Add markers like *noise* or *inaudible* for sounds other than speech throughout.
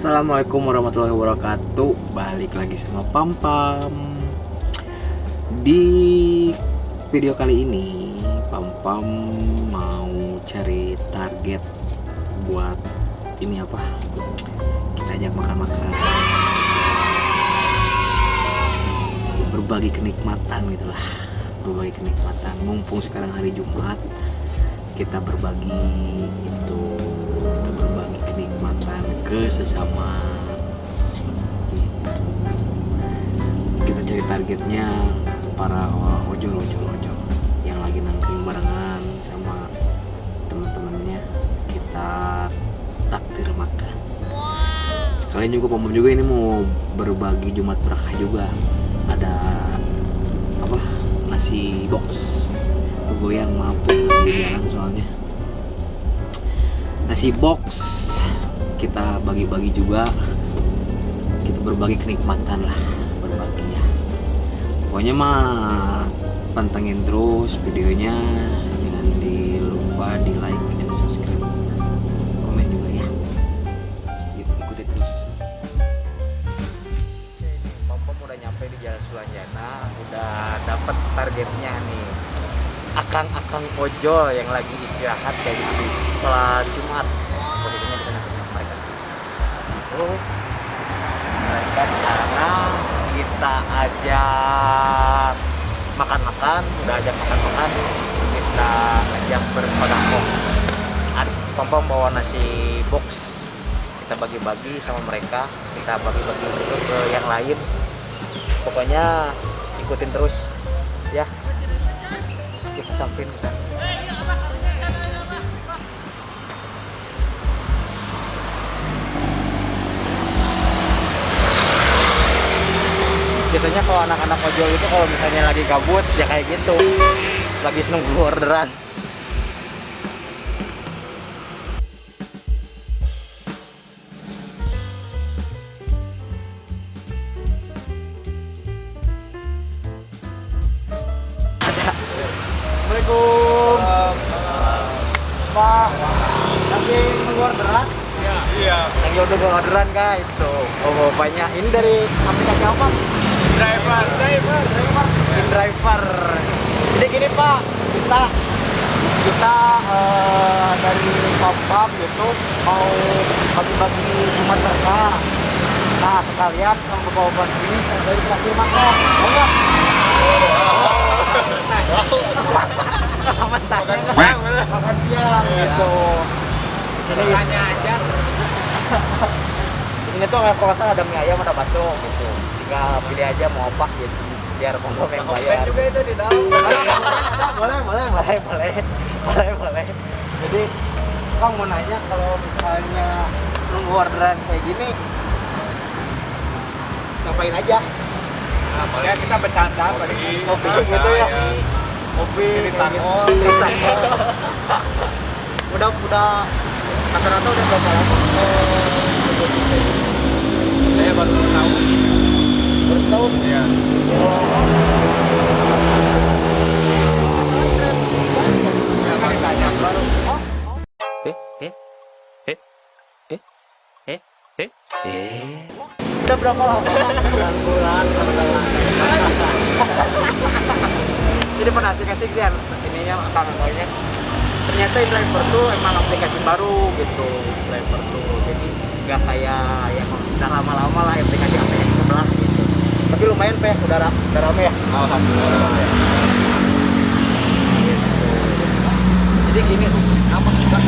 Assalamualaikum warahmatullahi wabarakatuh. Balik lagi sama Pam Pam Di video kali ini Pam Pam mau cari target Buat ini apa? Kita ajak makan-makan. Berbagi kenikmatan gitu lah. Berbagi kenikmatan. Mumpung sekarang hari Jumat Kita berbagi itu ke sesama. Gitu. kita cari targetnya para ojol ojol ojol yang lagi nangkring barengan sama teman-temannya. Kita takdir makan. Sekalian juga pom juga ini mau berbagi jumat berkah juga. Ada apa? Nasi box. Goyang mampu di jalan soalnya. Nasi box kita bagi-bagi juga. Kita berbagi kenikmatan lah berbagi ya. Pokoknya mah pantengin terus videonya. Jangan dilupa di like dan subscribe. Komen juga ya. Yuk, ikuti terus. Pom udah nyampe di Jalan Sulanjana. Udah dapet targetnya nih. Akang-akang ojol yang lagi istirahat kayak gitu setelah Jumat itu mereka di sana kita ajak makan-makan udah ajak makan-makan kita ajak bersodako ada pom bawa nasi box. Kita bagi-bagi sama mereka kita bagi-bagi juga ke yang lain. Pokoknya ikutin terus ya. Kita sana biasanya kalau anak-anak ojol itu kalau misalnya lagi gabut ya kayak gitu. Lagi nunggu orderan. Ada Assalamualaikum. Pak lagi nunggu orderan? Iya, lagi udah orderan guys. Tuh oh bapaknya ini dari aplikasi apa driver, driver, driver. Jadi gini Pak, kita kita eh, dari Pam gitu mau bagi-bagi Jumat berkah. Nah sekalian sama bawa ini dari terakhir makan, mau nggak? Makan siang, makan siang gitu. Aja. di sini tuh kalau nggak salah ada mie ayam ada bakso gitu. Tinggal pilih aja mau apa gitu. Biar Pam yang bayar. juga itu di dalam. *laughs* boleh, boleh, boleh, boleh, boleh, boleh. Jadi, Kang mau nanya kalau misalnya nunggu orderan kayak gini, ngapain aja? Nah, paling kita bercanda, paling Kopi gitu ya? Kopi, Cerita gitu. cerita *laughs* udah, udah rata-rata udah berapa lama? Saya baru tahu. Iya. Ya. Udah berapa lama? Bulan-bulan. Jadi pada asik-asik sih ininya kakak-kakaknya. Ternyata driver tuh emang aplikasi baru gitu, driver tuh. Jadi nggak kayak yang udah lama-lama lah aplikasi aplikasi gitu. Tapi lumayan peh, udah ra- udah rame ya. Alhamdulillah. Gitu. Jadi gini apa kita?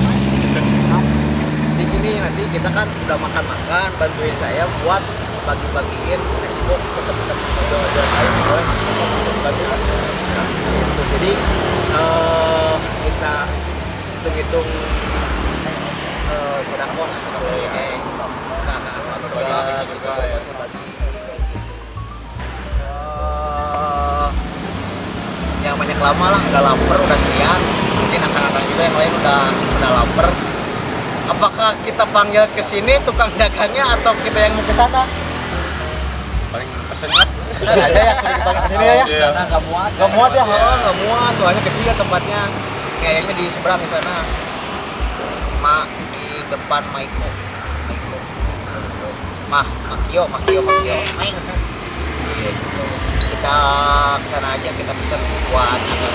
Jadi gini nanti kita kan udah makan-makan, bantuin saya buat bagi-bagiin bok ke teman-teman ojol-ojol lain boleh kan? Gitu. Jadi eh, kita hitung-hitung eh, sodako lah kalau ini ke anak-anak juga gitu. Yang banyak lama lah udah lapar udah siang. Mungkin akan-akan juga yang lain udah udah lapar. Apakah kita panggil ke sini tukang dagangnya atau kita yang mau ke sana? Paling pesennya. Pesan aja ya suruh dipanggil ke sini ya. Ya sana nggak muat. Nggak muat ya? Oh, nggak muat soalnya kecil tempatnya. Kayaknya di seberang di sana. Ma di depan Maiko. Maiko. Mah makio makio makio. Main kita ke sana aja kita pesen buat agar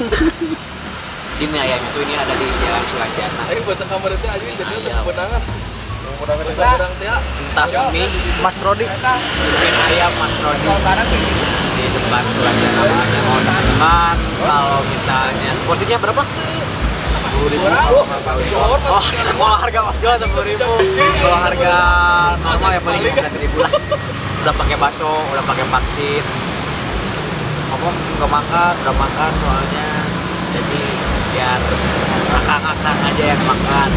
*laughs* ini ayam itu ini ada di Jalan Sulanjana Ayo bahasa kamar itu aja jadi Ayam. kemenangan. Kemenangan sana ya. entah mie Mas Rodi. Mungkin ayam Mas Rodi. Di depan Sulanjana makanya mau teman kalau misalnya seporsinya berapa? Sepuluh ribu. Oh, Oh, *laughs* kalau harga ojol sepuluh ribu. Kalau harga normal ya paling belas ribu lah. Udah pakai bakso udah pakai vaksin ngomong nggak makan udah makan soalnya jadi biar akang-akang aja yang makan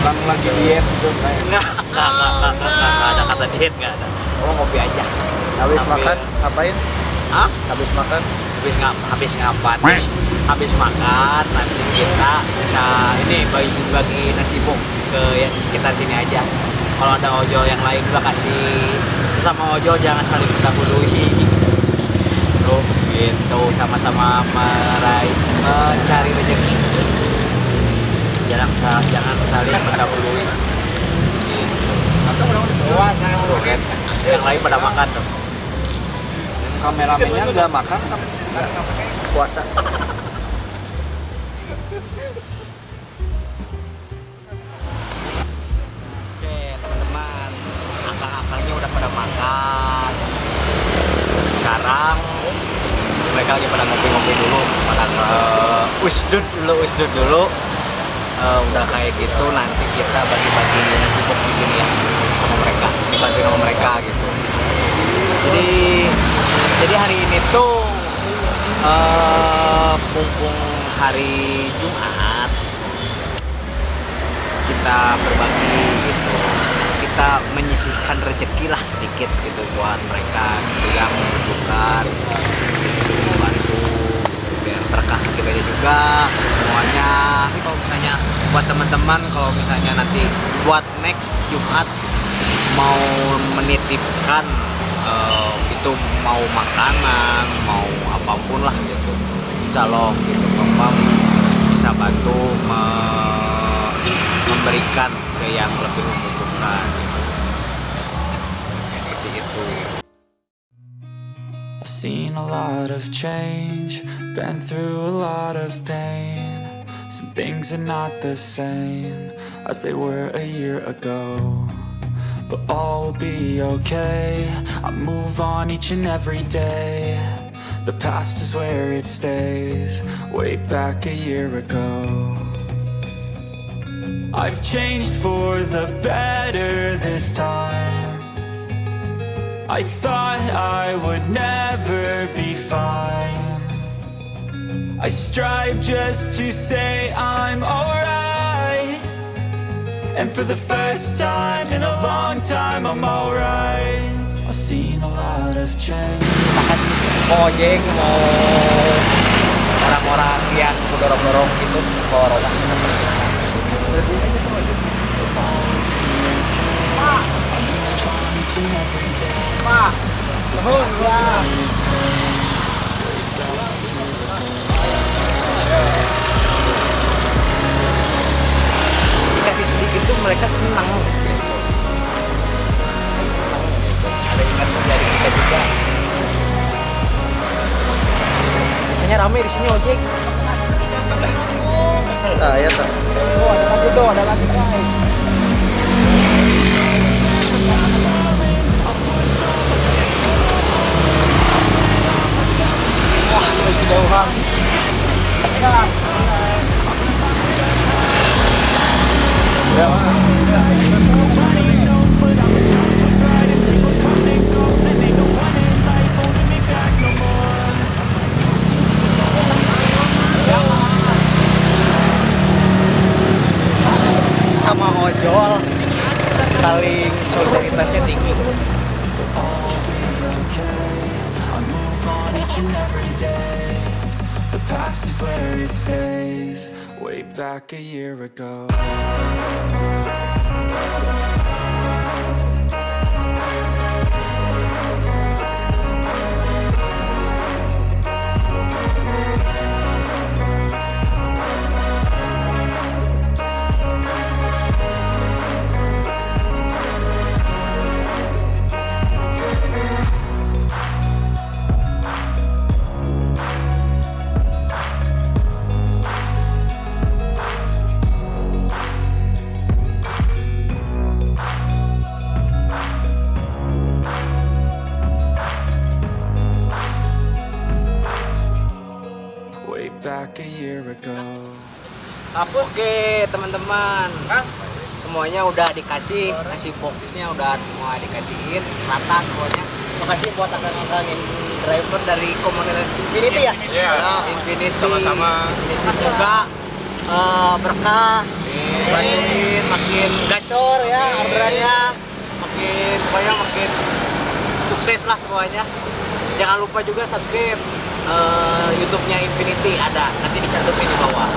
Kan lagi diet tuh kayak. *laughs* Nggak, nggak, nggak, nggak, nggak, nggak, nggak ada kata diet, nggak ada. Oh, ngopi aja. Habis Sambil- makan ngapain? Hah? Habis makan Habis ngap, habis ngapan? Habis makan, nanti kita bisa ini bagi bagi nasi bung ke yang sekitar sini aja. Kalau ada ojol yang lain juga kasih sama ojol jangan saling mendahului. Tuh, gitu sama-sama meraih mencari rezeki. Jangan jangan saling mendahului. Gitu. Yang lain pada makan tuh. Kameramennya nggak makan kan? puasa. Oke teman-teman, akang-akangnya udah pada makan. Sekarang mereka lagi pada ngopi-ngopi dulu, pada ke usdud dulu, usdud dulu. Eh, udah kayak gitu nanti kita bagi-bagi nasi bok di sini ya sama mereka, dibantu sama mereka gitu. Jadi jadi hari ini tuh eh mumpung hari Jumat kita berbagi itu kita menyisihkan rezeki lah sedikit gitu buat mereka gitu yang membutuhkan biar berkah kita juga semuanya. Tapi kalau misalnya buat teman-teman kalau misalnya nanti buat next Jumat mau menitipkan eh, itu mau makanan mau apa pun lah gitu. Insya Allah gitu Bapak bisa bantu me- memberikan ke yang lebih membutuhkan seen a lot of change, been through a lot of pain. Some things are not the same as they were a year ago. But all will be okay. I move on each and every day. The past is where it stays, way back a year ago. I've changed for the better this time. I thought I would never I strive just to say I'm alright. And for the first time in a long time, I'm alright. I've seen a lot of change. makasih ojek mau orang-orang yang dorong-dorong gitu bawa roda Pak, nuhun ya. Dikasih sedikit tuh mereka senang gitu. Senang gitu. Ada ingat menjadi kita juga. Makanya rame di sini ojek. Nah, ya tuh. Oh, ada lagi tuh, ada lagi guys. Wah, kejauhan. sama and every day. The past is where it stays. Way back a year ago. Teman-teman. Semuanya udah dikasih Kasih boxnya udah semua dikasihin Rata semuanya. Makasih buat akang-akang yang driver dari komunitas Infinity ya? Iya. Ya, Infinity. Sama-sama. Infinity semoga eh, berkah Bantuin makin gacor ya orderannya Makin pokoknya makin sukses lah semuanya. Jangan lupa juga subscribe eh, YouTube-nya Infinity ada nanti dicantumin di bawah.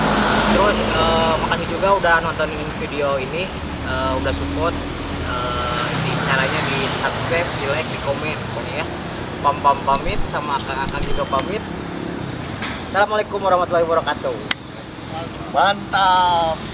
Terus eh, makasih juga udah nontonin video ini, eh, udah support. eh, di caranya di subscribe, di like, di komen pokoknya ya. Pam pam pamit sama akang-akang juga pamit. Assalamualaikum warahmatullahi wabarakatuh. Mantap.